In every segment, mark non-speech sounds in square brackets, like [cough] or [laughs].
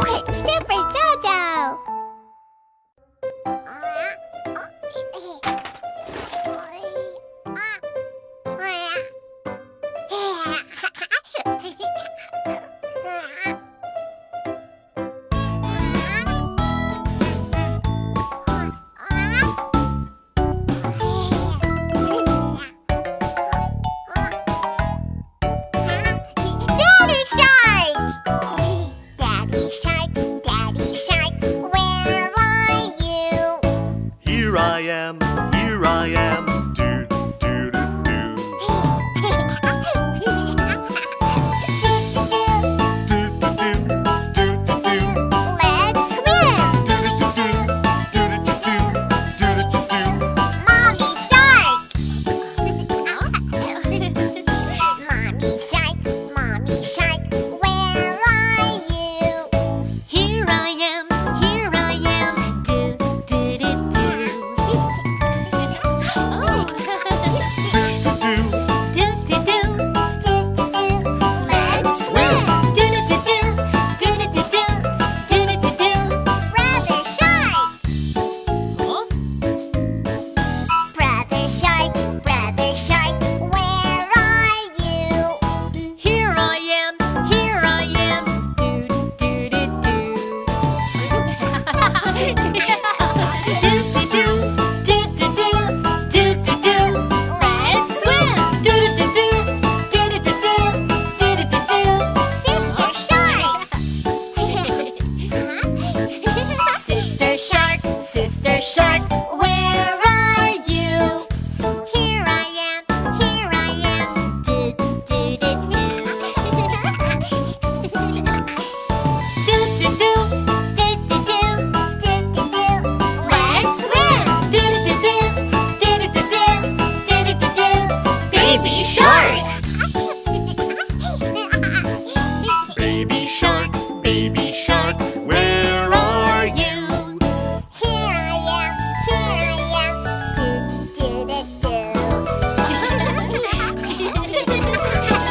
stay am, here I am. baby shark, where are you? Here I am, here I am, do do do do.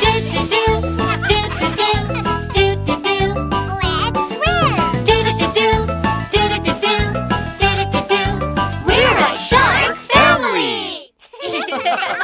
do do do, do do do, do do do. Let's swim. Do do do do, do do do do, do do. We're a shark family. [laughs]